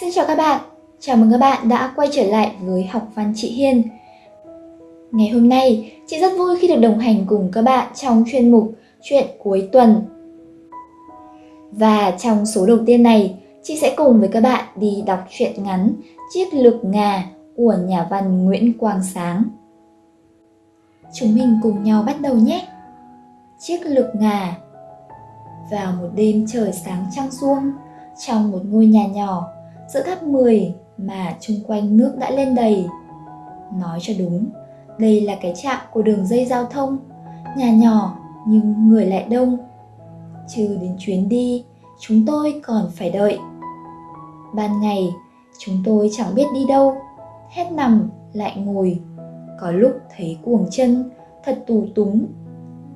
Xin chào các bạn, chào mừng các bạn đã quay trở lại với học văn chị Hiên. Ngày hôm nay, chị rất vui khi được đồng hành cùng các bạn trong chuyên mục Chuyện cuối tuần. Và trong số đầu tiên này, chị sẽ cùng với các bạn đi đọc truyện ngắn Chiếc lược ngà của nhà văn Nguyễn Quang Sáng. Chúng mình cùng nhau bắt đầu nhé! Chiếc lược ngà Vào một đêm trời sáng trăng xuông trong một ngôi nhà nhỏ giữa tháp 10 mà chung quanh nước đã lên đầy. Nói cho đúng, đây là cái trạm của đường dây giao thông, nhà nhỏ nhưng người lại đông. Trừ đến chuyến đi, chúng tôi còn phải đợi. Ban ngày, chúng tôi chẳng biết đi đâu, hết nằm lại ngồi. Có lúc thấy cuồng chân, thật tù túng,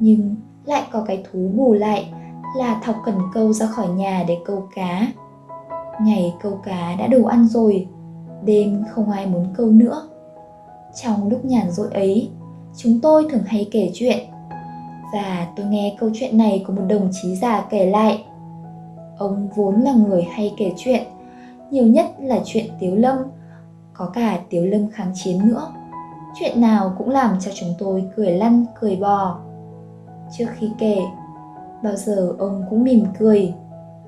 nhưng lại có cái thú bù lại là thọc cần câu ra khỏi nhà để câu cá. Ngày câu cá đã đủ ăn rồi, đêm không ai muốn câu nữa. Trong lúc nhàn rỗi ấy, chúng tôi thường hay kể chuyện. Và tôi nghe câu chuyện này của một đồng chí già kể lại. Ông vốn là người hay kể chuyện, nhiều nhất là chuyện Tiếu Lâm, có cả Tiếu Lâm kháng chiến nữa. Chuyện nào cũng làm cho chúng tôi cười lăn, cười bò. Trước khi kể, bao giờ ông cũng mỉm cười,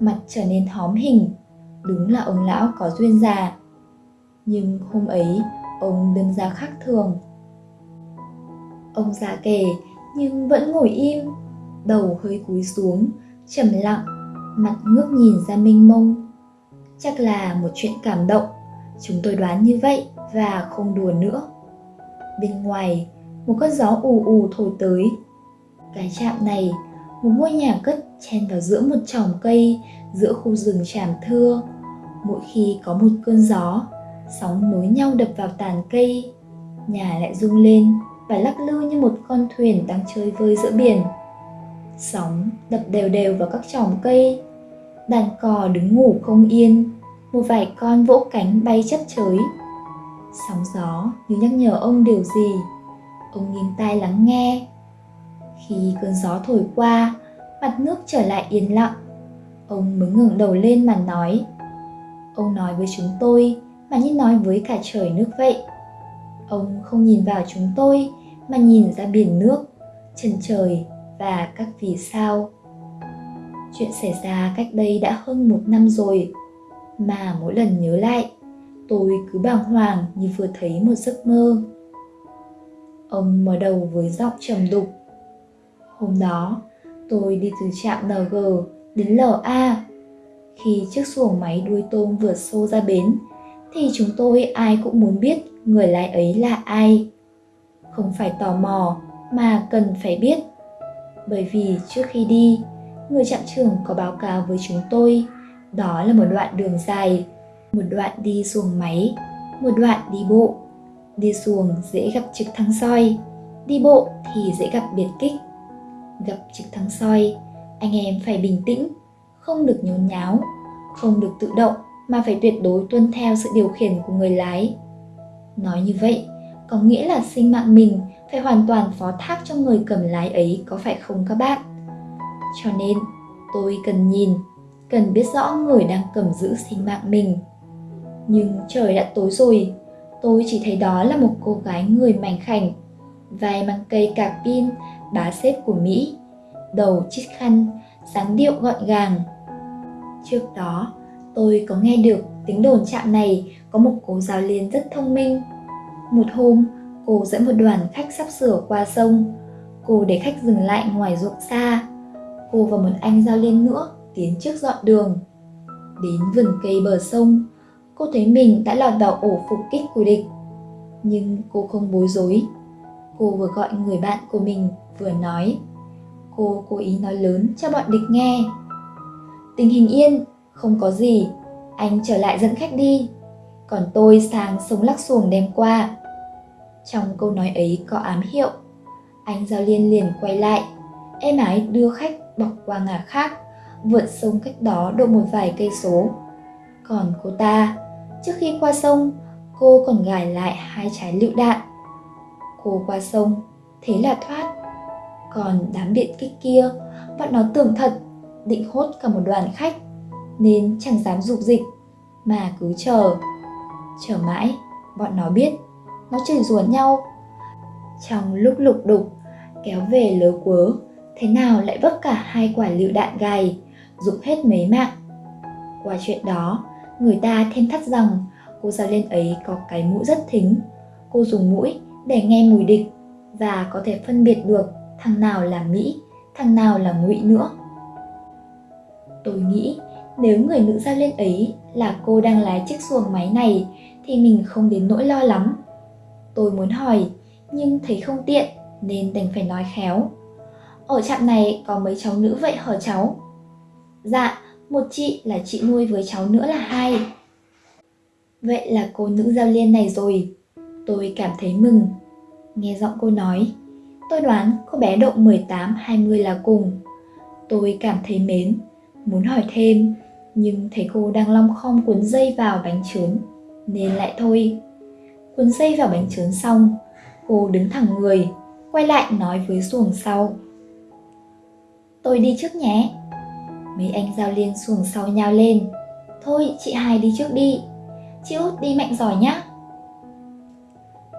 mặt trở nên hóm hình đúng là ông lão có duyên già. Nhưng hôm ấy, ông đứng ra khác thường. Ông già kể nhưng vẫn ngồi im, đầu hơi cúi xuống, trầm lặng, mặt ngước nhìn ra mênh mông. Chắc là một chuyện cảm động, chúng tôi đoán như vậy và không đùa nữa. Bên ngoài, một cơn gió ù ù thổi tới. Cái trạm này, một ngôi nhà cất chen vào giữa một chòm cây giữa khu rừng tràm thưa mỗi khi có một cơn gió, sóng nối nhau đập vào tàn cây, nhà lại rung lên và lắc lư như một con thuyền đang chơi vơi giữa biển. Sóng đập đều đều vào các chòm cây, đàn cò đứng ngủ không yên, một vài con vỗ cánh bay chấp chới. Sóng gió như nhắc nhở ông điều gì, ông nghiêng tai lắng nghe. Khi cơn gió thổi qua, mặt nước trở lại yên lặng, ông mới ngẩng đầu lên mà nói Ông nói với chúng tôi mà như nói với cả trời nước vậy. Ông không nhìn vào chúng tôi mà nhìn ra biển nước, chân trời và các vì sao. Chuyện xảy ra cách đây đã hơn một năm rồi, mà mỗi lần nhớ lại, tôi cứ bàng hoàng như vừa thấy một giấc mơ. Ông mở đầu với giọng trầm đục. Hôm đó, tôi đi từ trạm NG đến LA khi chiếc xuồng máy đuôi tôm vượt xô ra bến, thì chúng tôi ai cũng muốn biết người lái ấy là ai. Không phải tò mò, mà cần phải biết. Bởi vì trước khi đi, người trạm trưởng có báo cáo với chúng tôi đó là một đoạn đường dài, một đoạn đi xuồng máy, một đoạn đi bộ. Đi xuồng dễ gặp trực thăng soi, đi bộ thì dễ gặp biệt kích. Gặp trực thăng soi, anh em phải bình tĩnh, không được nhốn nháo, không được tự động mà phải tuyệt đối tuân theo sự điều khiển của người lái. Nói như vậy, có nghĩa là sinh mạng mình phải hoàn toàn phó thác cho người cầm lái ấy có phải không các bạn? Cho nên, tôi cần nhìn, cần biết rõ người đang cầm giữ sinh mạng mình. Nhưng trời đã tối rồi, tôi chỉ thấy đó là một cô gái người mảnh khảnh, vai mang cây cạc pin, bá xếp của Mỹ, đầu chít khăn, dáng điệu gọn gàng. Trước đó, tôi có nghe được tiếng đồn trạm này có một cô giáo liên rất thông minh. Một hôm, cô dẫn một đoàn khách sắp sửa qua sông. Cô để khách dừng lại ngoài ruộng xa. Cô và một anh giao liên nữa tiến trước dọn đường. Đến vườn cây bờ sông, cô thấy mình đã lọt vào ổ phục kích của địch. Nhưng cô không bối rối. Cô vừa gọi người bạn của mình vừa nói. Cô cố ý nói lớn cho bọn địch nghe. Tình hình yên, không có gì, anh trở lại dẫn khách đi. Còn tôi sang sông lắc xuồng đem qua. Trong câu nói ấy có ám hiệu. Anh Giao Liên liền quay lại, em ái đưa khách bọc qua ngả khác, vượt sông cách đó độ một vài cây số. Còn cô ta, trước khi qua sông, cô còn gài lại hai trái lựu đạn. Cô qua sông, thế là thoát. Còn đám biệt kích kia, bọn nó tưởng thật, định hốt cả một đoàn khách, nên chẳng dám dục dịch. mà cứ chờ. Chờ mãi, bọn nó biết, nó chửi rủa nhau. Trong lúc lục đục, kéo về lớ quớ, thế nào lại vấp cả hai quả lựu đạn gầy, dục hết mấy mạng. Qua chuyện đó, người ta thêm thắt rằng cô giáo lên ấy có cái mũi rất thính. Cô dùng mũi để nghe mùi địch và có thể phân biệt được thằng nào là Mỹ, thằng nào là ngụy nữa. Tôi nghĩ nếu người nữ giao liên ấy là cô đang lái chiếc xuồng máy này thì mình không đến nỗi lo lắm. Tôi muốn hỏi nhưng thấy không tiện nên đành phải nói khéo. Ở trạm này có mấy cháu nữ vậy hả cháu? Dạ, một chị là chị nuôi với cháu nữa là hai. Vậy là cô nữ giao liên này rồi. Tôi cảm thấy mừng. Nghe giọng cô nói, tôi đoán cô bé độ 18-20 là cùng. Tôi cảm thấy mến, muốn hỏi thêm, nhưng thấy cô đang long khom cuốn dây vào bánh trứng, nên lại thôi. Cuốn dây vào bánh trứng xong, cô đứng thẳng người, quay lại nói với xuồng sau. Tôi đi trước nhé. Mấy anh giao liên xuồng sau nhau lên. Thôi chị hai đi trước đi. Chị út đi mạnh giỏi nhá.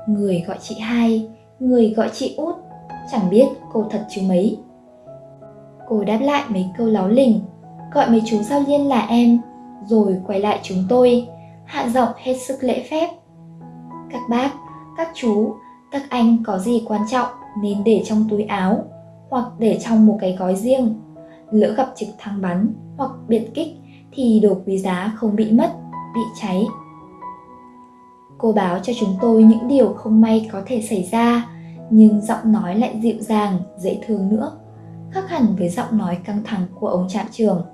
Người gọi chị hai, người gọi chị út. Chẳng biết cô thật chứ mấy. Cô đáp lại mấy câu láo lình, gọi mấy chú giao liên là em, rồi quay lại chúng tôi, hạ giọng hết sức lễ phép. Các bác, các chú, các anh có gì quan trọng nên để trong túi áo hoặc để trong một cái gói riêng. Lỡ gặp trực thăng bắn hoặc biệt kích thì đồ quý giá không bị mất, bị cháy. Cô báo cho chúng tôi những điều không may có thể xảy ra, nhưng giọng nói lại dịu dàng, dễ thương nữa, khác hẳn với giọng nói căng thẳng của ông trạm trưởng.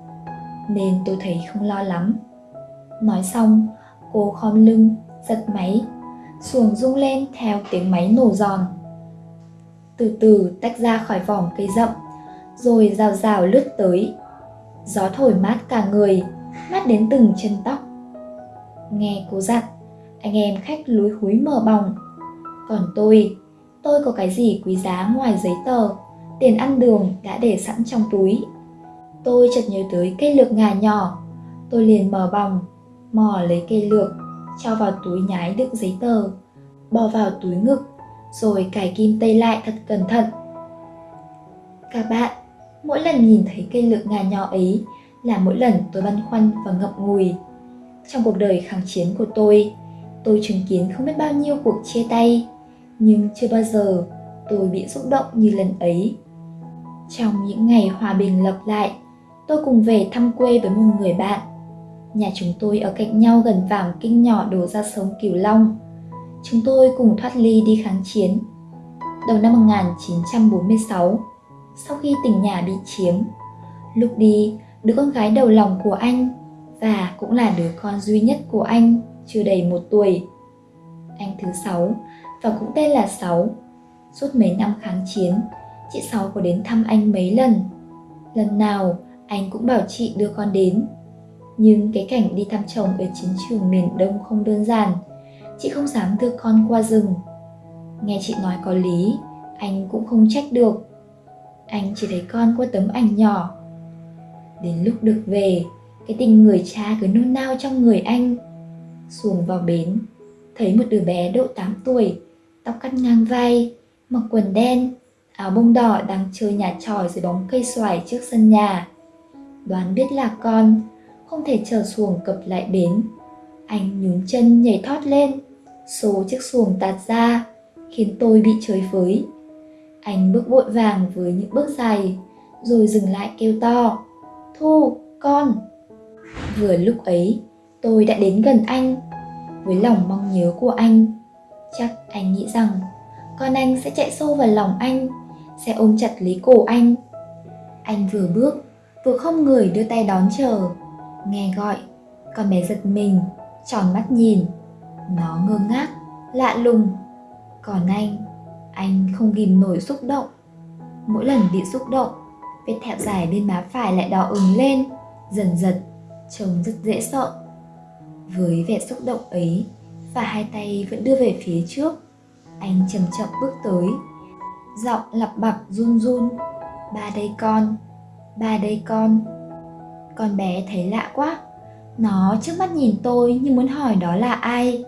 Nên tôi thấy không lo lắm. Nói xong, cô khom lưng, giật máy, xuồng rung lên theo tiếng máy nổ giòn từ từ tách ra khỏi vòng cây rậm, rồi rào rào lướt tới. Gió thổi mát cả người, mát đến từng chân tóc. Nghe cô dặn, anh em khách lúi húi mở bòng. Còn tôi, tôi có cái gì quý giá ngoài giấy tờ, tiền ăn đường đã để sẵn trong túi. Tôi chợt nhớ tới cây lược ngà nhỏ, tôi liền mở bòng, mò lấy cây lược, cho vào túi nhái đựng giấy tờ, bỏ vào túi ngực rồi cài kim tây lại thật cẩn thận. Các bạn, mỗi lần nhìn thấy cây lược ngà nhỏ ấy là mỗi lần tôi băn khoăn và ngậm ngùi. Trong cuộc đời kháng chiến của tôi, tôi chứng kiến không biết bao nhiêu cuộc chia tay, nhưng chưa bao giờ tôi bị xúc động như lần ấy. Trong những ngày hòa bình lập lại, tôi cùng về thăm quê với một người bạn. Nhà chúng tôi ở cạnh nhau gần vàng kinh nhỏ đổ ra sông Cửu Long chúng tôi cùng thoát ly đi kháng chiến. Đầu năm 1946, sau khi tỉnh nhà bị chiếm, lúc đi, đứa con gái đầu lòng của anh và cũng là đứa con duy nhất của anh chưa đầy một tuổi. Anh thứ sáu và cũng tên là Sáu. Suốt mấy năm kháng chiến, chị Sáu có đến thăm anh mấy lần. Lần nào anh cũng bảo chị đưa con đến. Nhưng cái cảnh đi thăm chồng ở chiến trường miền Đông không đơn giản – chị không dám đưa con qua rừng. Nghe chị nói có lý, anh cũng không trách được. Anh chỉ thấy con qua tấm ảnh nhỏ. Đến lúc được về, cái tình người cha cứ nôn nao trong người anh. Xuồng vào bến, thấy một đứa bé độ 8 tuổi, tóc cắt ngang vai, mặc quần đen, áo bông đỏ đang chơi nhà tròi dưới bóng cây xoài trước sân nhà đoán biết là con không thể chờ xuồng cập lại bến. Anh nhún chân nhảy thoát lên Số chiếc xuồng tạt ra Khiến tôi bị chơi với. Anh bước vội vàng với những bước dài Rồi dừng lại kêu to Thu, con. Vừa lúc ấy tôi đã đến gần anh. Với lòng mong nhớ của anh Chắc anh nghĩ rằng Con anh sẽ chạy sâu vào lòng anh Sẽ ôm chặt lấy cổ anh. Anh vừa bước Vừa không người đưa tay đón chờ Nghe gọi Con bé giật mình Tròn mắt nhìn nó ngơ ngác, lạ lùng. Còn anh, anh không ghim nổi xúc động. Mỗi lần bị xúc động, vết thẹo dài bên má phải lại đỏ ửng lên, dần dần, trông rất dễ sợ. Với vẻ xúc động ấy, và hai tay vẫn đưa về phía trước, anh chậm chậm bước tới, giọng lặp bặp run run, ba đây con, ba đây con. Con bé thấy lạ quá, Nó trước mắt nhìn tôi như muốn hỏi đó là ai.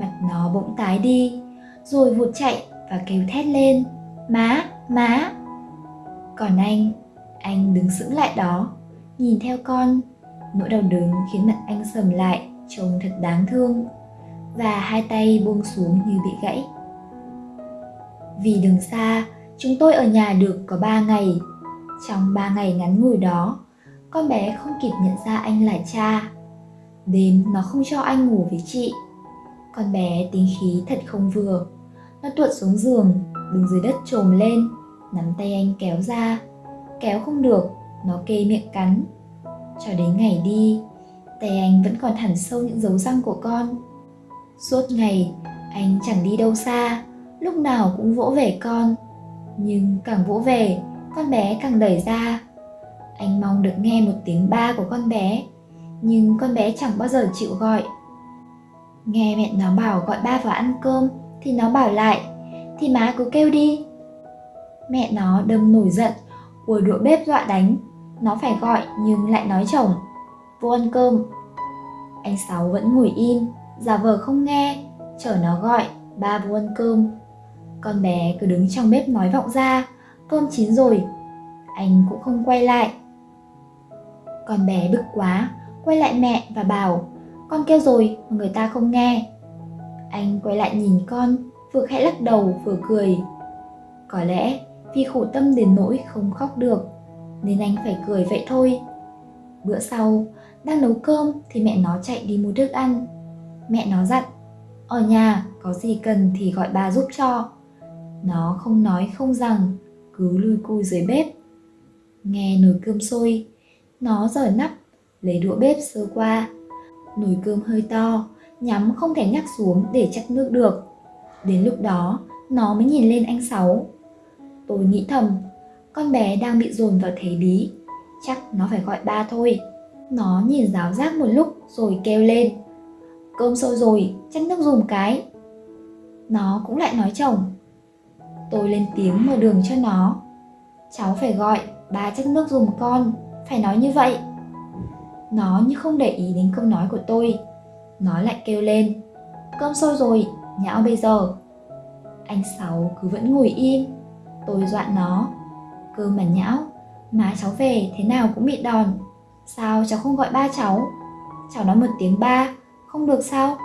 Mặt nó bỗng tái đi, rồi vụt chạy và kêu thét lên. Má, má. Còn anh, anh đứng sững lại đó, nhìn theo con. Nỗi đau đớn khiến mặt anh sầm lại, trông thật đáng thương. Và hai tay buông xuống như bị gãy. Vì đường xa, chúng tôi ở nhà được có 3 ngày. Trong 3 ngày ngắn ngủi đó, con bé không kịp nhận ra anh là cha. Đêm nó không cho anh ngủ với chị. Con bé tính khí thật không vừa. Nó tuột xuống giường, đứng dưới đất trồm lên, nắm tay anh kéo ra. Kéo không được, nó kê miệng cắn. Cho đến ngày đi, tay anh vẫn còn thẳn sâu những dấu răng của con. Suốt ngày, anh chẳng đi đâu xa, lúc nào cũng vỗ về con. Nhưng càng vỗ về, con bé càng đẩy ra. Anh mong được nghe một tiếng ba của con bé, nhưng con bé chẳng bao giờ chịu gọi. Nghe mẹ nó bảo gọi ba vào ăn cơm thì nó bảo lại, thì má cứ kêu đi. Mẹ nó đâm nổi giận, ùa đũa bếp dọa đánh. Nó phải gọi nhưng lại nói chồng, vô ăn cơm. Anh Sáu vẫn ngồi im, giả vờ không nghe, chờ nó gọi, ba vô ăn cơm. Con bé cứ đứng trong bếp nói vọng ra, cơm chín rồi. Anh cũng không quay lại. Con bé bực quá, quay lại mẹ và bảo, con kêu rồi mà người ta không nghe. Anh quay lại nhìn con, vừa khẽ lắc đầu vừa cười. Có lẽ vì khổ tâm đến nỗi không khóc được, nên anh phải cười vậy thôi. Bữa sau, đang nấu cơm thì mẹ nó chạy đi mua thức ăn. Mẹ nó dặn, ở nhà có gì cần thì gọi bà giúp cho. Nó không nói không rằng, cứ lui cui dưới bếp. Nghe nồi cơm sôi, nó rời nắp, lấy đũa bếp sơ qua. Nồi cơm hơi to, nhắm không thể nhắc xuống để chắc nước được. Đến lúc đó, nó mới nhìn lên anh Sáu. Tôi nghĩ thầm, con bé đang bị dồn vào thế bí, chắc nó phải gọi ba thôi. Nó nhìn giáo giác một lúc rồi kêu lên. Cơm sôi rồi, chắc nước dùng cái. Nó cũng lại nói chồng. Tôi lên tiếng mở đường cho nó. Cháu phải gọi, ba chắc nước dùng con, phải nói như vậy. Nó như không để ý đến câu nói của tôi. Nó lại kêu lên. Cơm sôi rồi, nhão bây giờ. Anh Sáu cứ vẫn ngồi im. Tôi dọa nó. Cơm mà nhão, má cháu về thế nào cũng bị đòn. Sao cháu không gọi ba cháu? Cháu nói một tiếng ba, không được sao?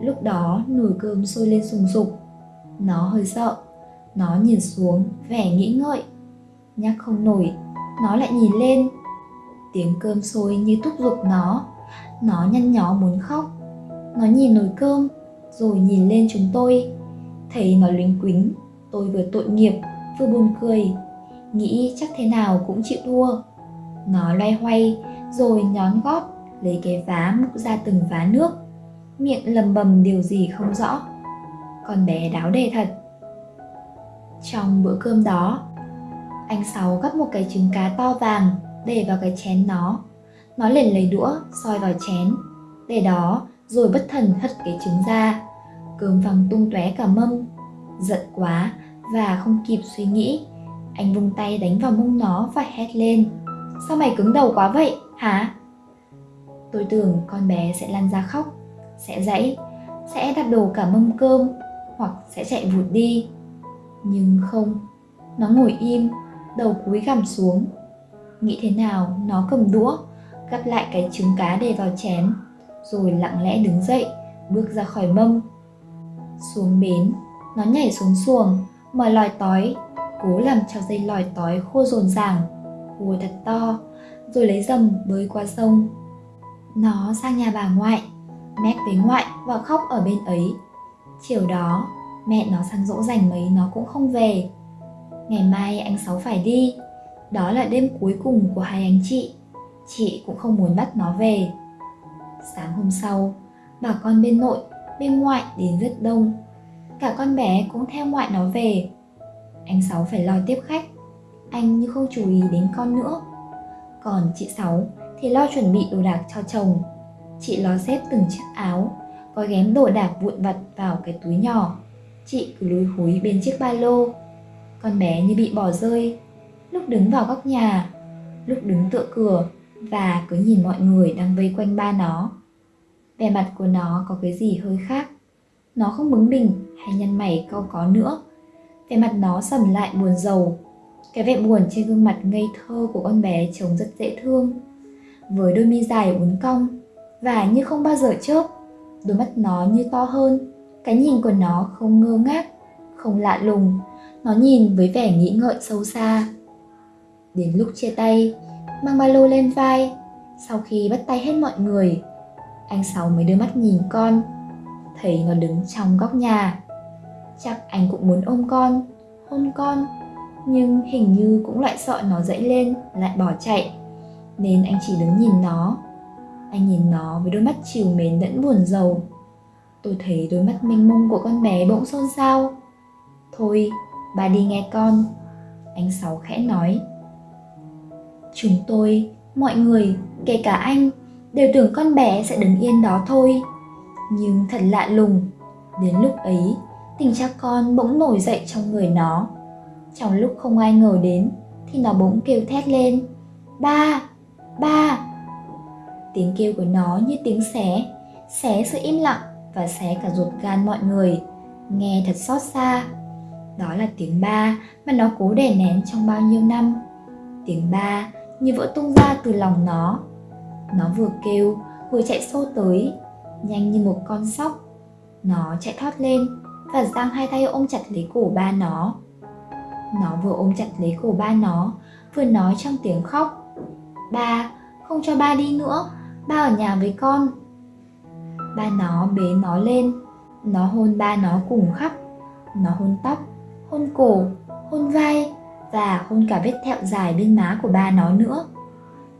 Lúc đó nồi cơm sôi lên sùng sục. Nó hơi sợ. Nó nhìn xuống, vẻ nghĩ ngợi. Nhắc không nổi, nó lại nhìn lên. Tiếng cơm sôi như thúc giục nó. Nó nhăn nhó muốn khóc. Nó nhìn nồi cơm, rồi nhìn lên chúng tôi. Thấy nó lính quính, tôi vừa tội nghiệp, vừa buồn cười. Nghĩ chắc thế nào cũng chịu thua. Nó loay hoay, rồi nhón gót, lấy cái vá múc ra từng vá nước. Miệng lầm bầm điều gì không rõ. Con bé đáo đề thật. Trong bữa cơm đó, anh Sáu gắp một cái trứng cá to vàng để vào cái chén nó. Nó liền lấy đũa soi vào chén. Để đó rồi bất thần hất cái trứng ra. Cơm văng tung tóe cả mâm. Giận quá và không kịp suy nghĩ. Anh vung tay đánh vào mông nó và hét lên. Sao mày cứng đầu quá vậy, hả? Tôi tưởng con bé sẽ lăn ra khóc, sẽ dãy, sẽ đạp đổ cả mâm cơm hoặc sẽ chạy vụt đi. Nhưng không, nó ngồi im, đầu cúi gằm xuống. Nghĩ thế nào, nó cầm đũa, gắp lại cái trứng cá để vào chén, rồi lặng lẽ đứng dậy, bước ra khỏi mâm. Xuống bến, nó nhảy xuống xuồng, mở lòi tói, cố làm cho dây lòi tói khô rồn ràng, hùa thật to, rồi lấy dầm bơi qua sông. Nó sang nhà bà ngoại, mét với ngoại và khóc ở bên ấy. Chiều đó, mẹ nó sang dỗ dành mấy nó cũng không về. Ngày mai anh Sáu phải đi, đó là đêm cuối cùng của hai anh chị. Chị cũng không muốn bắt nó về. Sáng hôm sau, bà con bên nội, bên ngoại đến rất đông. Cả con bé cũng theo ngoại nó về. Anh Sáu phải lo tiếp khách. Anh như không chú ý đến con nữa. Còn chị Sáu thì lo chuẩn bị đồ đạc cho chồng. Chị lo xếp từng chiếc áo, có ghém đồ đạc vụn vặt vào cái túi nhỏ. Chị cứ lúi húi bên chiếc ba lô. Con bé như bị bỏ rơi, lúc đứng vào góc nhà, lúc đứng tựa cửa, và cứ nhìn mọi người đang vây quanh ba nó. Vẻ mặt của nó có cái gì hơi khác. Nó không bướng bỉnh hay nhăn mày câu có nữa. Vẻ mặt nó sầm lại buồn rầu. Cái vẻ buồn trên gương mặt ngây thơ của con bé trông rất dễ thương. Với đôi mi dài uốn cong và như không bao giờ chớp, đôi mắt nó như to hơn. Cái nhìn của nó không ngơ ngác, không lạ lùng. Nó nhìn với vẻ nghĩ ngợi sâu xa. Đến lúc chia tay, mang ba lô lên vai, sau khi bắt tay hết mọi người, anh Sáu mới đưa mắt nhìn con, thấy nó đứng trong góc nhà. Chắc anh cũng muốn ôm con, hôn con, nhưng hình như cũng lại sợ nó dậy lên, lại bỏ chạy. Nên anh chỉ đứng nhìn nó. Anh nhìn nó với đôi mắt chiều mến lẫn buồn rầu. Tôi thấy đôi mắt mênh mông của con bé bỗng xôn xao. Thôi, bà đi nghe con. Anh Sáu khẽ nói. Chúng tôi, mọi người, kể cả anh, đều tưởng con bé sẽ đứng yên đó thôi. Nhưng thật lạ lùng, đến lúc ấy, tình cha con bỗng nổi dậy trong người nó. Trong lúc không ai ngờ đến, thì nó bỗng kêu thét lên. Ba! Ba! Tiếng kêu của nó như tiếng xé, xé sự im lặng và xé cả ruột gan mọi người. Nghe thật xót xa. Đó là tiếng ba mà nó cố đè nén trong bao nhiêu năm. Tiếng ba như vỡ tung ra từ lòng nó nó vừa kêu vừa chạy xô tới nhanh như một con sóc nó chạy thoát lên và giang hai tay ôm chặt lấy cổ ba nó nó vừa ôm chặt lấy cổ ba nó vừa nói trong tiếng khóc ba không cho ba đi nữa ba ở nhà với con ba nó bế nó lên nó hôn ba nó cùng khắp nó hôn tóc hôn cổ hôn vai và hôn cả vết thẹo dài bên má của ba nó nữa.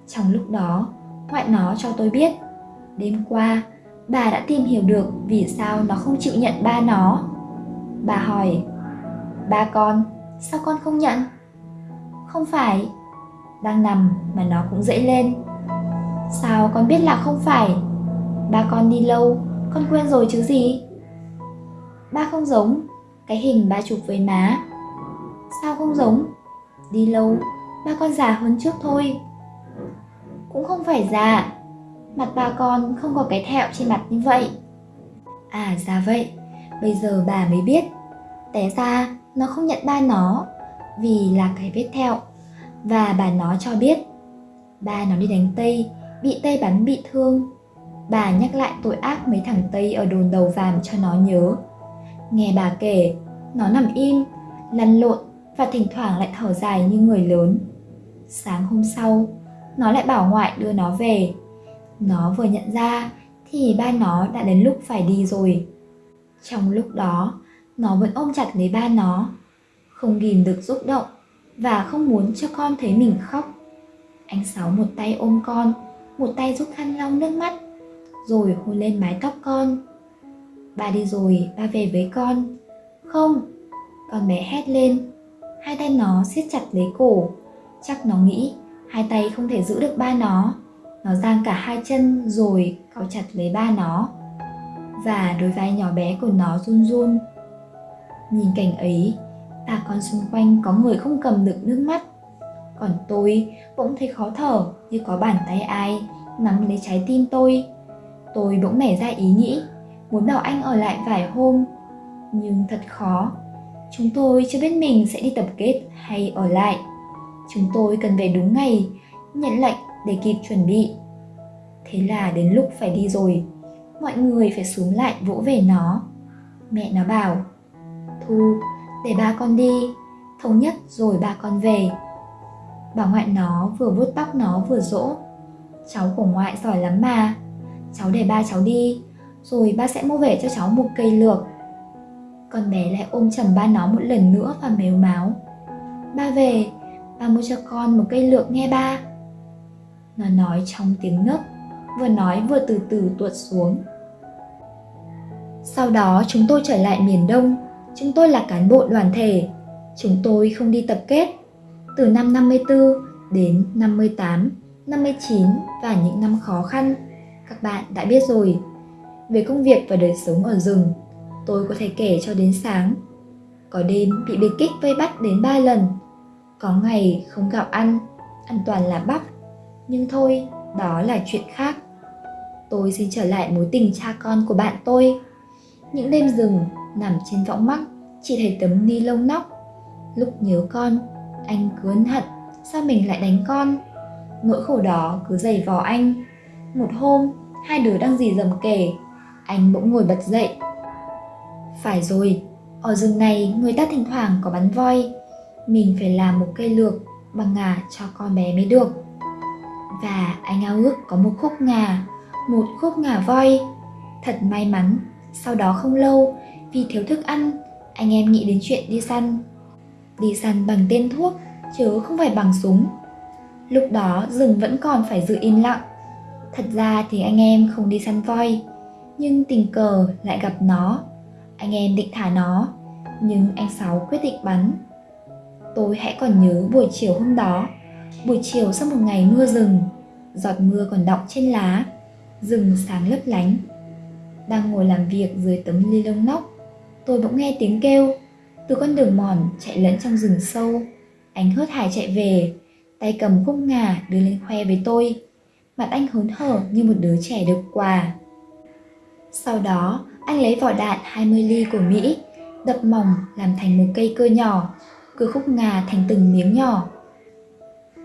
Trong lúc đó, ngoại nó cho tôi biết, đêm qua bà đã tìm hiểu được vì sao nó không chịu nhận ba nó. Bà hỏi, ba con, sao con không nhận? Không phải, đang nằm mà nó cũng dậy lên. Sao con biết là không phải? Ba con đi lâu, con quên rồi chứ gì? Ba không giống, cái hình ba chụp với má. Sao không giống? Đi lâu, ba con già hơn trước thôi. Cũng không phải già, mặt ba con không có cái thẹo trên mặt như vậy. À ra vậy, bây giờ bà mới biết. Té ra nó không nhận ba nó vì là cái vết thẹo và bà nó cho biết ba nó đi đánh Tây, bị Tây bắn bị thương. Bà nhắc lại tội ác mấy thằng Tây ở đồn đầu vàm cho nó nhớ. Nghe bà kể, nó nằm im, lăn lộn và thỉnh thoảng lại thở dài như người lớn. Sáng hôm sau, nó lại bảo ngoại đưa nó về. Nó vừa nhận ra thì ba nó đã đến lúc phải đi rồi. Trong lúc đó, nó vẫn ôm chặt lấy ba nó, không kìm được xúc động và không muốn cho con thấy mình khóc. Anh Sáu một tay ôm con, một tay giúp khăn lau nước mắt, rồi hôn lên mái tóc con. Ba đi rồi, ba về với con. Không, con bé hét lên. Hai tay nó siết chặt lấy cổ. Chắc nó nghĩ hai tay không thể giữ được ba nó. Nó giang cả hai chân rồi cào chặt lấy ba nó. Và đôi vai nhỏ bé của nó run run. Nhìn cảnh ấy bà con xung quanh có người không cầm được nước mắt còn tôi bỗng thấy khó thở như có bàn tay ai nắm lấy trái tim tôi tôi bỗng nảy ra ý nghĩ muốn bảo anh ở lại vài hôm nhưng thật khó Chúng tôi chưa biết mình sẽ đi tập kết hay ở lại. Chúng tôi cần về đúng ngày, nhận lệnh để kịp chuẩn bị. Thế là đến lúc phải đi rồi, mọi người phải xuống lại vỗ về nó. Mẹ nó bảo, Thu, để ba con đi, thống nhất rồi ba con về. Bà ngoại nó vừa vuốt tóc nó vừa dỗ. Cháu của ngoại giỏi lắm mà, cháu để ba cháu đi, rồi ba sẽ mua về cho cháu một cây lược con bé lại ôm chầm ba nó một lần nữa và mếu máu. Ba về, ba mua cho con một cây lược nghe ba. Nó nói trong tiếng nấc, vừa nói vừa từ từ tuột xuống. Sau đó chúng tôi trở lại miền Đông, chúng tôi là cán bộ đoàn thể. Chúng tôi không đi tập kết. Từ năm 54 đến 58, 59 và những năm khó khăn, các bạn đã biết rồi. Về công việc và đời sống ở rừng, tôi có thể kể cho đến sáng. Có đêm bị biệt kích vây bắt đến ba lần. Có ngày không gạo ăn, ăn toàn là bắp. Nhưng thôi, đó là chuyện khác. Tôi xin trở lại mối tình cha con của bạn tôi. Những đêm rừng nằm trên võng mắc chỉ thấy tấm ni lông nóc. Lúc nhớ con, anh cứ ân hận sao mình lại đánh con. Nỗi khổ đó cứ dày vò anh. Một hôm, hai đứa đang dì dầm kể, anh bỗng ngồi bật dậy. Phải rồi, ở rừng này người ta thỉnh thoảng có bắn voi, mình phải làm một cây lược bằng ngà cho con bé mới được. Và anh ao ước có một khúc ngà, một khúc ngà voi. Thật may mắn, sau đó không lâu, vì thiếu thức ăn, anh em nghĩ đến chuyện đi săn. Đi săn bằng tên thuốc, chứ không phải bằng súng. Lúc đó rừng vẫn còn phải giữ im lặng. Thật ra thì anh em không đi săn voi, nhưng tình cờ lại gặp nó. Anh em định thả nó, nhưng anh Sáu quyết định bắn. Tôi hãy còn nhớ buổi chiều hôm đó, buổi chiều sau một ngày mưa rừng, giọt mưa còn đọng trên lá, rừng sáng lấp lánh. Đang ngồi làm việc dưới tấm ly lông nóc, tôi bỗng nghe tiếng kêu từ con đường mòn chạy lẫn trong rừng sâu. Anh hớt hải chạy về, tay cầm khúc ngà đưa lên khoe với tôi. Mặt anh hớn hở như một đứa trẻ được quà. Sau đó, anh lấy vỏ đạn 20 ly của Mỹ, đập mỏng làm thành một cây cơ nhỏ, cưa khúc ngà thành từng miếng nhỏ.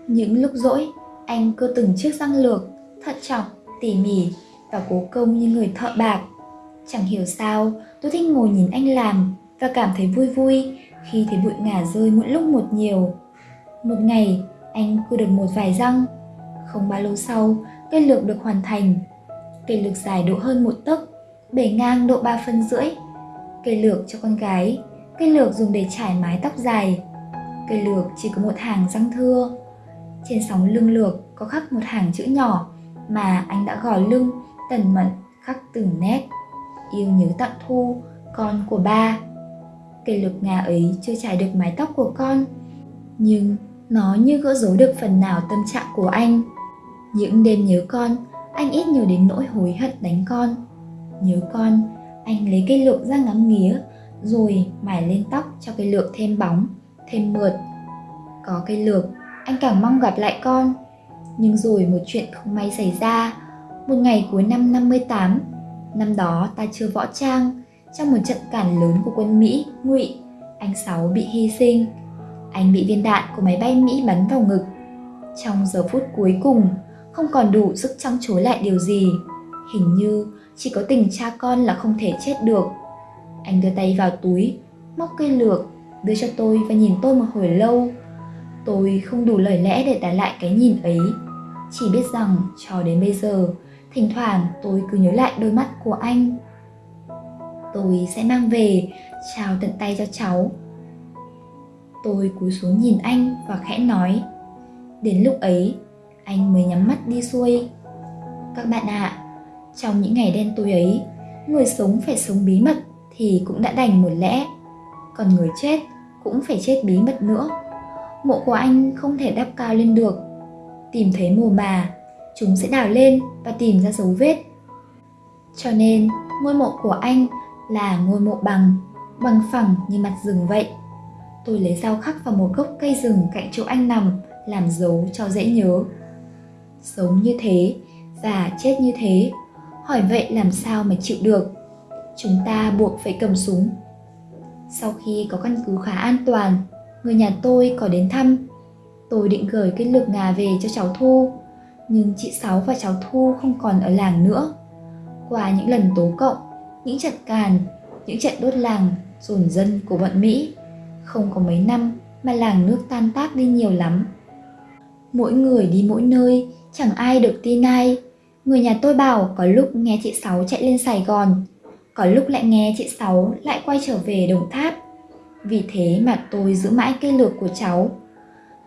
Những lúc rỗi, anh cưa từng chiếc răng lược, thận trọng, tỉ mỉ và cố công như người thợ bạc. Chẳng hiểu sao, tôi thích ngồi nhìn anh làm và cảm thấy vui vui khi thấy bụi ngả rơi mỗi lúc một nhiều. Một ngày, anh cưa được một vài răng. Không bao lâu sau, cây lược được hoàn thành. Cây lược dài độ hơn một tấc, bề ngang độ 3 phân rưỡi. Cây lược cho con gái, cây lược dùng để trải mái tóc dài. Cây lược chỉ có một hàng răng thưa. Trên sóng lưng lược có khắc một hàng chữ nhỏ mà anh đã gò lưng tần mật khắc từng nét. Yêu nhớ tặng thu, con của ba. Cây lược ngà ấy chưa trải được mái tóc của con, nhưng nó như gỡ rối được phần nào tâm trạng của anh. Những đêm nhớ con, anh ít nhiều đến nỗi hối hận đánh con. Nhớ con, anh lấy cây lược ra ngắm nghía, rồi mài lên tóc cho cây lược thêm bóng, thêm mượt. Có cây lược, anh càng mong gặp lại con. Nhưng rồi một chuyện không may xảy ra. Một ngày cuối năm 58, năm đó ta chưa võ trang, trong một trận cản lớn của quân Mỹ, Ngụy, anh Sáu bị hy sinh. Anh bị viên đạn của máy bay Mỹ bắn vào ngực. Trong giờ phút cuối cùng, không còn đủ sức trăng chối lại điều gì. Hình như chỉ có tình cha con là không thể chết được. Anh đưa tay vào túi, móc cây lược, đưa cho tôi và nhìn tôi một hồi lâu. Tôi không đủ lời lẽ để trả lại cái nhìn ấy. Chỉ biết rằng cho đến bây giờ, thỉnh thoảng tôi cứ nhớ lại đôi mắt của anh. Tôi sẽ mang về, chào tận tay cho cháu. Tôi cúi xuống nhìn anh và khẽ nói. Đến lúc ấy, anh mới nhắm mắt đi xuôi. Các bạn ạ, à, trong những ngày đen tối ấy, người sống phải sống bí mật thì cũng đã đành một lẽ. Còn người chết cũng phải chết bí mật nữa. Mộ của anh không thể đắp cao lên được. Tìm thấy mồ bà, chúng sẽ đào lên và tìm ra dấu vết. Cho nên, ngôi mộ của anh là ngôi mộ bằng, bằng phẳng như mặt rừng vậy. Tôi lấy dao khắc vào một gốc cây rừng cạnh chỗ anh nằm, làm dấu cho dễ nhớ. Sống như thế và chết như thế, hỏi vậy làm sao mà chịu được? Chúng ta buộc phải cầm súng. Sau khi có căn cứ khá an toàn, người nhà tôi có đến thăm. Tôi định gửi cái lược ngà về cho cháu Thu, nhưng chị Sáu và cháu Thu không còn ở làng nữa. Qua những lần tố cộng, những trận càn, những trận đốt làng, dồn dân của bọn Mỹ, không có mấy năm mà làng nước tan tác đi nhiều lắm. Mỗi người đi mỗi nơi, chẳng ai được tin ai. Người nhà tôi bảo có lúc nghe chị Sáu chạy lên Sài Gòn, có lúc lại nghe chị Sáu lại quay trở về Đồng Tháp. Vì thế mà tôi giữ mãi cây lược của cháu.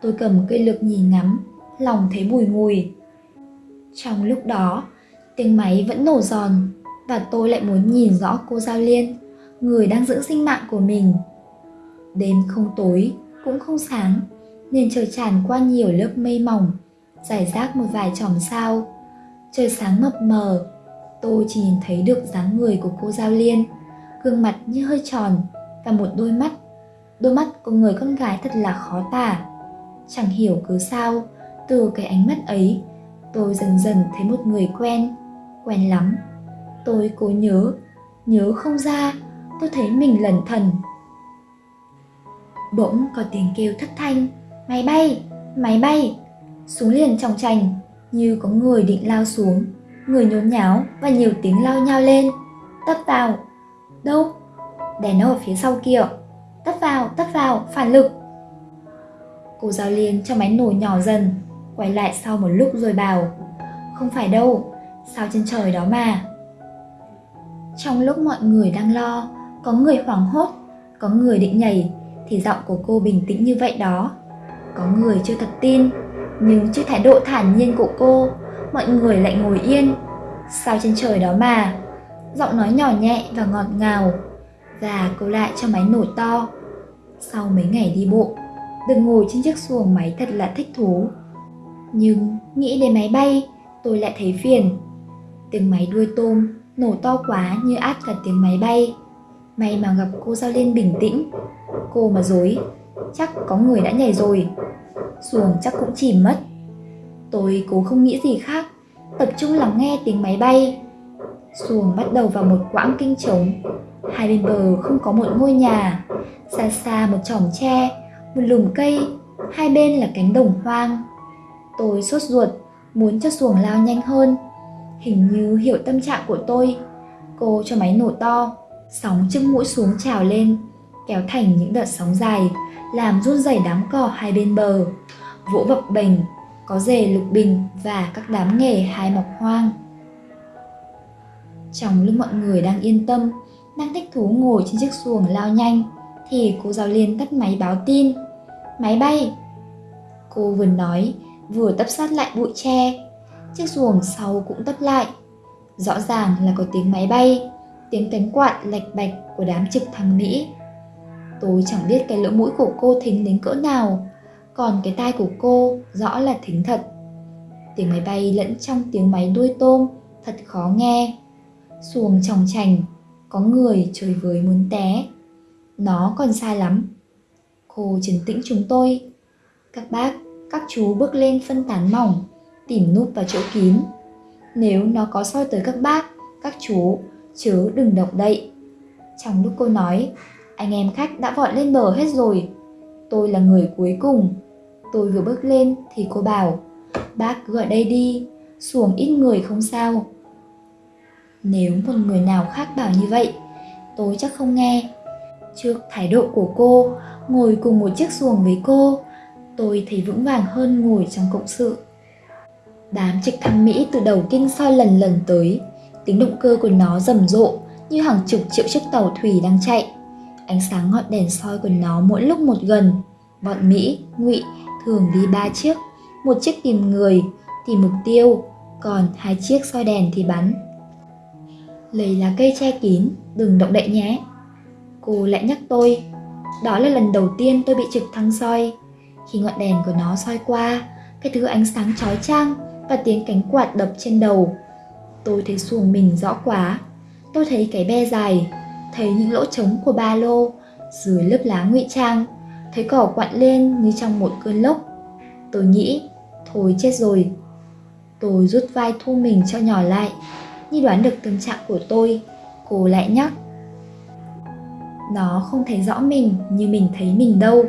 Tôi cầm cây lược nhìn ngắm, lòng thấy bùi ngùi. Trong lúc đó, tiếng máy vẫn nổ giòn và tôi lại muốn nhìn rõ cô Giao Liên, người đang giữ sinh mạng của mình. Đêm không tối, cũng không sáng, nên trời tràn qua nhiều lớp mây mỏng, giải rác một vài chòm sao. Trời sáng mập mờ, tôi chỉ nhìn thấy được dáng người của cô Giao Liên, gương mặt như hơi tròn và một đôi mắt. Đôi mắt của người con gái thật là khó tả. Chẳng hiểu cứ sao, từ cái ánh mắt ấy tôi dần dần thấy một người quen, quen lắm. Tôi cố nhớ, nhớ không ra, tôi thấy mình lẩn thần. Bỗng có tiếng kêu thất thanh, máy bay, máy bay, xuống liền trong trành, như có người định lao xuống, người nhốn nháo và nhiều tiếng lao nhau lên. Tấp vào, đâu? Đèn ở phía sau kia, tấp vào, tấp vào, phản lực. Cô giáo liền cho máy nổ nhỏ dần, quay lại sau một lúc rồi bảo, không phải đâu, sao trên trời đó mà. Trong lúc mọi người đang lo, có người hoảng hốt, có người định nhảy, thì giọng của cô bình tĩnh như vậy đó. Có người chưa thật tin, nhưng trước thái độ thản nhiên của cô, mọi người lại ngồi yên. Sao trên trời đó mà? Giọng nói nhỏ nhẹ và ngọt ngào. Và cô lại cho máy nổi to. Sau mấy ngày đi bộ, được ngồi trên chiếc xuồng máy thật là thích thú. Nhưng nghĩ đến máy bay, tôi lại thấy phiền. Tiếng máy đuôi tôm nổ to quá như át cả tiếng máy bay. May mà gặp cô Giao Liên bình tĩnh. Cô mà dối, chắc có người đã nhảy rồi. Xuồng chắc cũng chìm mất. Tôi cố không nghĩ gì khác, tập trung lắng nghe tiếng máy bay. Xuồng bắt đầu vào một quãng kinh trống. Hai bên bờ không có một ngôi nhà, xa xa một chòm tre, một lùm cây, hai bên là cánh đồng hoang. Tôi sốt ruột, muốn cho xuồng lao nhanh hơn. Hình như hiểu tâm trạng của tôi. Cô cho máy nổ to, sóng trước mũi xuống trào lên, kéo thành những đợt sóng dài, làm run rẩy đám cỏ hai bên bờ. Vỗ bập bềnh, có rể lục bình và các đám nghề hai mọc hoang. Trong lúc mọi người đang yên tâm, đang thích thú ngồi trên chiếc xuồng lao nhanh, thì cô giáo liên tắt máy báo tin. Máy bay! Cô vừa nói, vừa tấp sát lại bụi tre. Chiếc xuồng sau cũng tấp lại. Rõ ràng là có tiếng máy bay, tiếng cánh quạt lạch bạch của đám trực thăng Mỹ. Tôi chẳng biết cái lỗ mũi của cô thính đến cỡ nào, còn cái tai của cô rõ là thính thật. Tiếng máy bay lẫn trong tiếng máy đuôi tôm thật khó nghe. Xuồng tròng trành, có người chơi với muốn té. Nó còn sai lắm. Cô trấn tĩnh chúng tôi. Các bác, các chú bước lên phân tán mỏng, tìm núp vào chỗ kín. Nếu nó có soi tới các bác, các chú, chứ đừng động đậy. Trong lúc cô nói, anh em khách đã vọt lên bờ hết rồi. Tôi là người cuối cùng. Tôi vừa bước lên thì cô bảo, bác cứ ở đây đi, xuồng ít người không sao. Nếu một người nào khác bảo như vậy, tôi chắc không nghe. Trước thái độ của cô, ngồi cùng một chiếc xuồng với cô, tôi thấy vững vàng hơn ngồi trong cộng sự. Đám trực thăng Mỹ từ đầu kinh soi lần lần tới, tiếng động cơ của nó rầm rộ như hàng chục triệu chiếc tàu thủy đang chạy. Ánh sáng ngọn đèn soi của nó mỗi lúc một gần. Bọn Mỹ, Ngụy thường đi ba chiếc, một chiếc tìm người, tìm mục tiêu, còn hai chiếc soi đèn thì bắn. Lấy lá cây che kín, đừng động đậy nhé. Cô lại nhắc tôi, đó là lần đầu tiên tôi bị trực thăng soi. Khi ngọn đèn của nó soi qua, cái thứ ánh sáng chói chang và tiếng cánh quạt đập trên đầu. Tôi thấy xuồng mình rõ quá. Tôi thấy cái be dài, thấy những lỗ trống của ba lô dưới lớp lá ngụy trang, thấy cỏ quặn lên như trong một cơn lốc. Tôi nghĩ, thôi chết rồi. Tôi rút vai thu mình cho nhỏ lại, như đoán được tâm trạng của tôi, cô lại nhắc. Nó không thấy rõ mình như mình thấy mình đâu.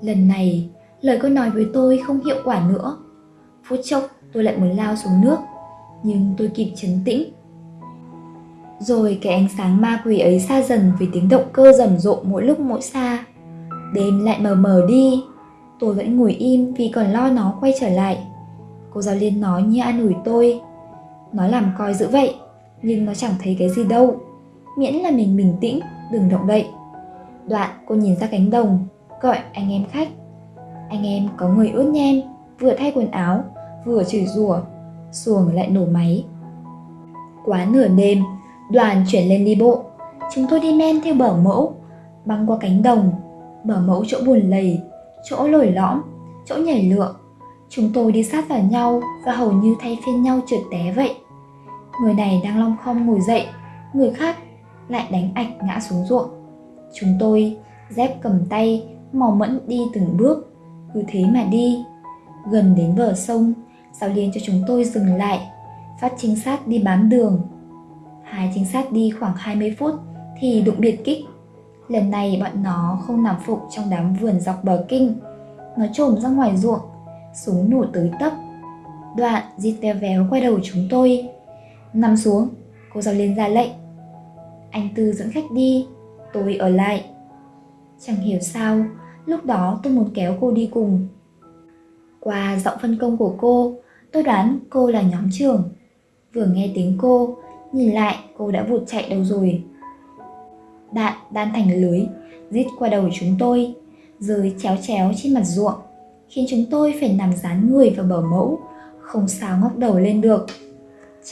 Lần này, lời cô nói với tôi không hiệu quả nữa. Phút chốc tôi lại muốn lao xuống nước, nhưng tôi kịp chấn tĩnh. Rồi cái ánh sáng ma quỷ ấy xa dần vì tiếng động cơ rầm rộ mỗi lúc mỗi xa. Đêm lại mờ mờ đi, tôi vẫn ngồi im vì còn lo nó quay trở lại. Cô giáo liên nói như an ủi tôi. Nó làm coi dữ vậy, nhưng nó chẳng thấy cái gì đâu. Miễn là mình bình tĩnh, đừng động đậy. Đoạn cô nhìn ra cánh đồng, gọi anh em khách. Anh em có người ướt nhem, vừa thay quần áo, vừa chửi rủa, xuồng lại nổ máy. Quá nửa đêm, đoàn chuyển lên đi bộ. Chúng tôi đi men theo bờ mẫu, băng qua cánh đồng, bờ mẫu chỗ buồn lầy, chỗ lồi lõm, chỗ nhảy lựa. Chúng tôi đi sát vào nhau và hầu như thay phiên nhau trượt té vậy. Người này đang long khom ngồi dậy, người khác lại đánh ạch ngã xuống ruộng. Chúng tôi dép cầm tay, mò mẫn đi từng bước, cứ thế mà đi. Gần đến bờ sông, Sao liên cho chúng tôi dừng lại, phát trinh sát đi bám đường. Hai trinh sát đi khoảng 20 phút thì đụng biệt kích. Lần này bọn nó không nằm phục trong đám vườn dọc bờ kinh, nó trồm ra ngoài ruộng, súng nổ tới tấp. Đoạn diệt teo véo quay đầu chúng tôi. Nằm xuống, cô giáo liên ra lệnh. Anh Tư dẫn khách đi, tôi ở lại. Chẳng hiểu sao, lúc đó tôi muốn kéo cô đi cùng. Qua giọng phân công của cô, tôi đoán cô là nhóm trưởng. Vừa nghe tiếng cô, nhìn lại cô đã vụt chạy đâu rồi. Đạn đan thành lưới, rít qua đầu chúng tôi, rơi chéo chéo trên mặt ruộng, khiến chúng tôi phải nằm dán người vào bờ mẫu, không sao ngóc đầu lên được.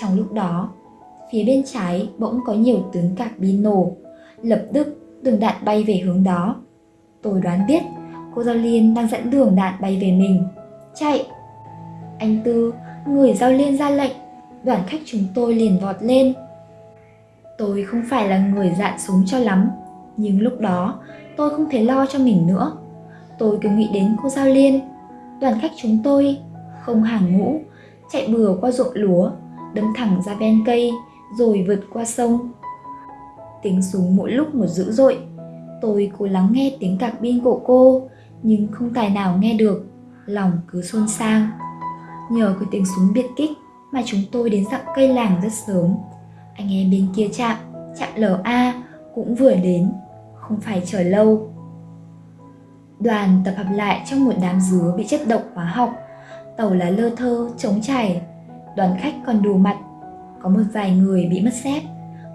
Trong lúc đó, phía bên trái bỗng có nhiều tướng cạc bi nổ, lập tức đường đạn bay về hướng đó. Tôi đoán biết cô Giao Liên đang dẫn đường đạn bay về mình. Chạy! Anh Tư, người Giao Liên ra lệnh, đoàn khách chúng tôi liền vọt lên. Tôi không phải là người dạn súng cho lắm, nhưng lúc đó tôi không thể lo cho mình nữa. Tôi cứ nghĩ đến cô Giao Liên, đoàn khách chúng tôi, không hàng ngũ, chạy bừa qua ruộng lúa, đâm thẳng ra ven cây, rồi vượt qua sông. Tiếng súng mỗi lúc một dữ dội, tôi cố lắng nghe tiếng cạc pin của cô, nhưng không tài nào nghe được, lòng cứ xôn xao. Nhờ cái tiếng súng biệt kích mà chúng tôi đến dặm cây làng rất sớm. Anh em bên kia chạm, chạm LA cũng vừa đến, không phải chờ lâu. Đoàn tập hợp lại trong một đám dứa bị chất độc hóa học, tàu lá lơ thơ, trống chảy. Đoàn khách còn đủ mặt, có một vài người bị mất dép,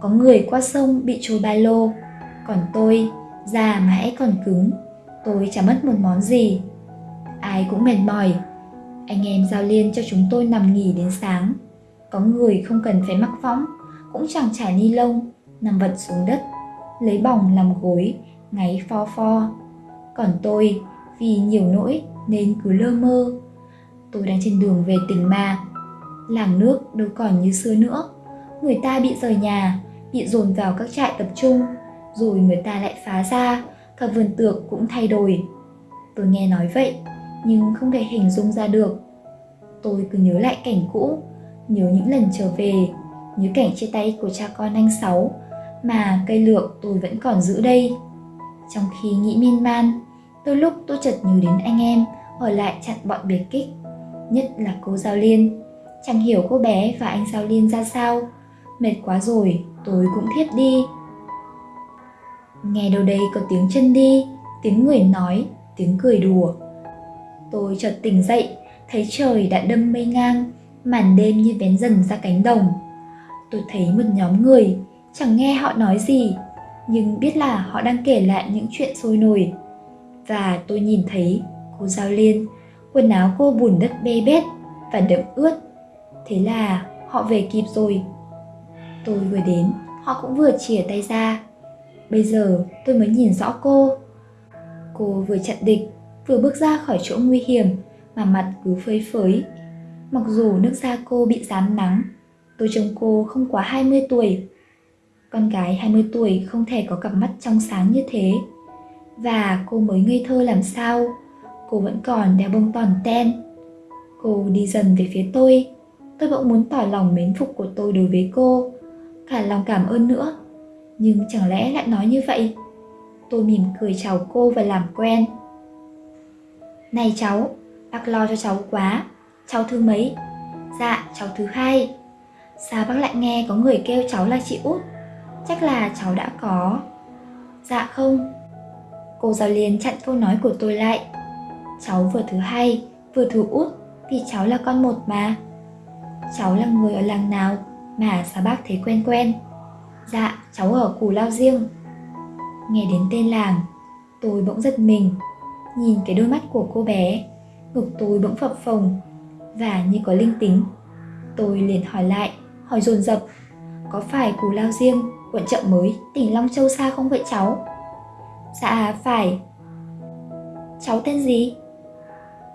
có người qua sông bị trôi ba lô, còn tôi, già mà hãy còn cứng, tôi chả mất một món gì. Ai cũng mệt mỏi, anh em giao liên cho chúng tôi nằm nghỉ đến sáng. Có người không cần phải mắc võng, cũng chẳng trải ni lông, nằm vật xuống đất, lấy bỏng làm gối, ngáy pho pho. Còn tôi, vì nhiều nỗi nên cứ lơ mơ. Tôi đang trên đường về tỉnh mà. Làng nước đâu còn như xưa nữa. Người ta bị rời nhà, bị dồn vào các trại tập trung, rồi người ta lại phá ra, cả vườn tược cũng thay đổi. Tôi nghe nói vậy, nhưng không thể hình dung ra được. Tôi cứ nhớ lại cảnh cũ, nhớ những lần trở về, nhớ cảnh chia tay của cha con anh Sáu, mà cây lược tôi vẫn còn giữ đây. Trong khi nghĩ miên man, đôi lúc tôi chợt nhớ đến anh em ở lại chặn bọn biệt kích, nhất là cô Giao Liên. Chẳng hiểu cô bé và anh Giao Liên ra sao, mệt quá rồi, tôi cũng thiếp đi. Nghe đâu đây có tiếng chân đi, tiếng người nói, tiếng cười đùa. Tôi chợt tỉnh dậy, thấy trời đã đâm mây ngang, màn đêm như vén dần ra cánh đồng. Tôi thấy một nhóm người, chẳng nghe họ nói gì, nhưng biết là họ đang kể lại những chuyện sôi nổi. Và tôi nhìn thấy cô Giao Liên, quần áo cô bùn đất bê bết và đẫm ướt. Thế là họ về kịp rồi. Tôi vừa đến, họ cũng vừa chìa tay ra. Bây giờ tôi mới nhìn rõ cô. Cô vừa chặn địch, vừa bước ra khỏi chỗ nguy hiểm mà mặt cứ phơi phới. Mặc dù nước da cô bị dám nắng, tôi trông cô không quá 20 tuổi. Con gái 20 tuổi không thể có cặp mắt trong sáng như thế. Và cô mới ngây thơ làm sao, cô vẫn còn đeo bông toàn ten. Cô đi dần về phía tôi, tôi bỗng muốn tỏ lòng mến phục của tôi đối với cô, cả lòng cảm ơn nữa. Nhưng chẳng lẽ lại nói như vậy? Tôi mỉm cười chào cô và làm quen. Này cháu, bác lo cho cháu quá, cháu thứ mấy? Dạ, cháu thứ hai. Sao bác lại nghe có người kêu cháu là chị út? Chắc là cháu đã có. Dạ không. Cô giáo liền chặn câu nói của tôi lại. Cháu vừa thứ hai, vừa thứ út vì cháu là con một mà. Cháu là người ở làng nào mà sao bác thấy quen quen? Dạ, cháu ở Cù Lao Riêng. Nghe đến tên làng, tôi bỗng giật mình, nhìn cái đôi mắt của cô bé, ngực tôi bỗng phập phồng và như có linh tính. Tôi liền hỏi lại, hỏi dồn dập, có phải Cù Lao Riêng, quận chợ mới, tỉnh Long Châu xa không vậy cháu? Dạ, phải. Cháu tên gì?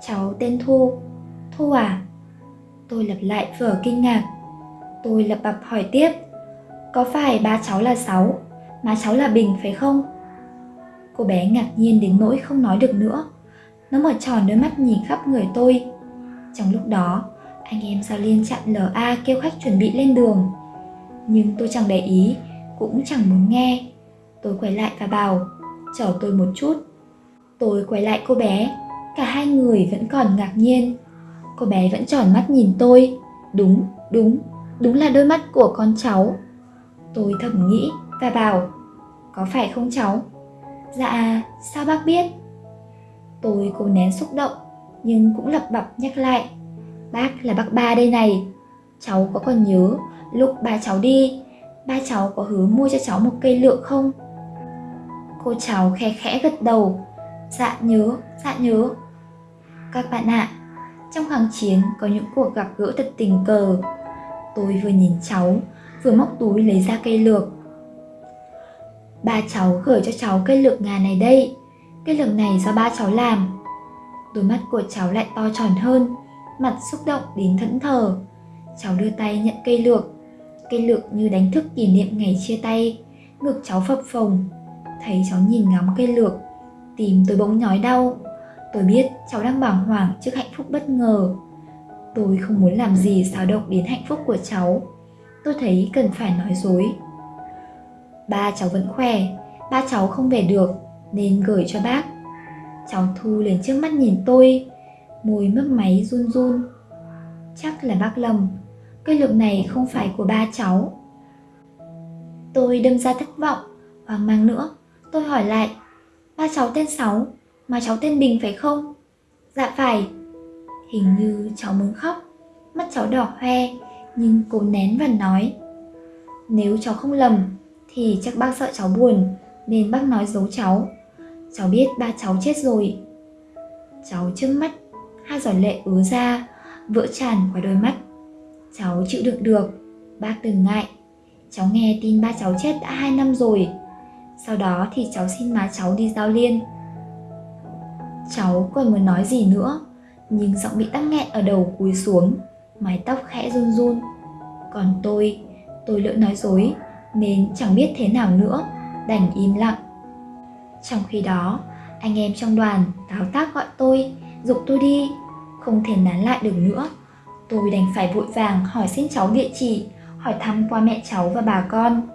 Cháu tên Thu. Thu à? Tôi lặp lại vở kinh ngạc. Tôi lập bập hỏi tiếp. Có phải ba cháu là Sáu, má cháu là Bình phải không? Cô bé ngạc nhiên đến nỗi không nói được nữa. Nó mở tròn đôi mắt nhìn khắp người tôi. Trong lúc đó, Anh em Giao Liên chặn LA kêu khách chuẩn bị lên đường. Nhưng tôi chẳng để ý, cũng chẳng muốn nghe. Tôi quay lại và bảo, chờ tôi một chút. Tôi quay lại cô bé, cả hai người vẫn còn ngạc nhiên. Cô bé vẫn tròn mắt nhìn tôi. Đúng, đúng, đúng là đôi mắt của con cháu. Tôi thầm nghĩ và bảo, có phải không cháu? Dạ, sao bác biết? Tôi cố nén xúc động, nhưng cũng lập bập nhắc lại. Bác là bác ba đây này. Cháu có còn nhớ lúc ba cháu đi, ba cháu có hứa mua cho cháu một cây lượng không? Cô cháu khe khẽ gật đầu. Dạ nhớ, dạ nhớ. Các bạn ạ, à, trong kháng chiến có những cuộc gặp gỡ thật tình cờ. Tôi vừa nhìn cháu, vừa móc túi lấy ra cây lược. Ba cháu gửi cho cháu cây lược ngà này đây. Cây lược này do ba cháu làm. Đôi mắt của cháu lại to tròn hơn, mặt xúc động đến thẫn thờ. Cháu đưa tay nhận cây lược. Cây lược như đánh thức kỷ niệm ngày chia tay. Ngực cháu phập phồng. Thấy cháu nhìn ngắm cây lược, tìm tôi bỗng nhói đau. Tôi biết cháu đang bàng hoàng trước hạnh phúc bất ngờ. Tôi không muốn làm gì xáo động đến hạnh phúc của cháu. Tôi thấy cần phải nói dối. Ba cháu vẫn khỏe, ba cháu không về được nên gửi cho bác. Cháu Thu liền trước mắt nhìn tôi, môi mấp máy run run. Chắc là bác lầm, cây lượng này không phải của ba cháu. Tôi đâm ra thất vọng, hoang mang nữa. Tôi hỏi lại, ba cháu tên Sáu, mà cháu tên Bình phải không? Dạ phải. Hình như cháu muốn khóc, mắt cháu đỏ hoe, nhưng cố nén và nói. Nếu cháu không lầm, thì chắc bác sợ cháu buồn, nên bác nói giấu cháu. Cháu biết ba cháu chết rồi. Cháu trước mắt, hai giọt lệ ứa ra, vỡ tràn qua đôi mắt. Cháu chịu đựng được, bác đừng ngại. Cháu nghe tin ba cháu chết đã hai năm rồi. Sau đó thì cháu xin má cháu đi giao liên. Cháu còn muốn nói gì nữa, nhưng giọng bị tắc nghẹn ở đầu cúi xuống, mái tóc khẽ run run. Còn tôi, tôi lỡ nói dối, nên chẳng biết thế nào nữa, đành im lặng. Trong khi đó, anh em trong đoàn táo tác gọi tôi, dục tôi đi, không thể nán lại được nữa. Tôi đành phải vội vàng hỏi xin cháu địa chỉ, hỏi thăm qua mẹ cháu và bà con.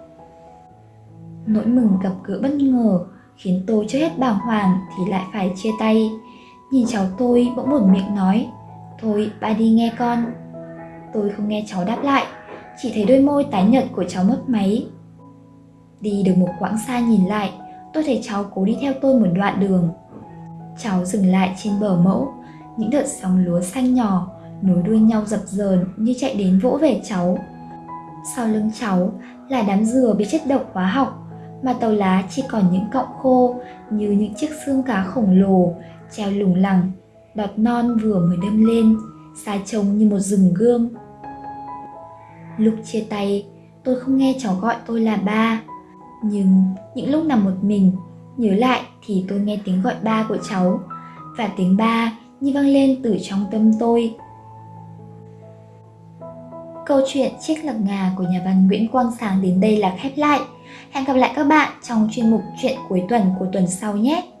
Nỗi mừng gặp gỡ bất ngờ khiến tôi chưa hết bàng hoàng thì lại phải chia tay. Nhìn cháu tôi bỗng một miệng nói, thôi ba đi nghe con. Tôi không nghe cháu đáp lại, chỉ thấy đôi môi tái nhợt của cháu mất máy. Đi được một quãng xa nhìn lại, tôi thấy cháu cố đi theo tôi một đoạn đường. Cháu dừng lại trên bờ mẫu, những đợt sóng lúa xanh nhỏ nối đuôi nhau dập dờn như chạy đến vỗ về cháu. Sau lưng cháu là đám dừa bị chất độc hóa học, mà tàu lá chỉ còn những cọng khô như những chiếc xương cá khổng lồ treo lủng lẳng, đọt non vừa mới đâm lên, xa trông như một rừng gương. Lúc chia tay, tôi không nghe cháu gọi tôi là ba, nhưng những lúc nằm một mình, nhớ lại thì tôi nghe tiếng gọi ba của cháu, và tiếng ba như vang lên từ trong tâm tôi. Câu chuyện Chiếc lạc ngà của nhà văn Nguyễn Quang Sáng đến đây là khép lại. Hẹn gặp lại các bạn trong chuyên mục chuyện cuối tuần của tuần sau nhé!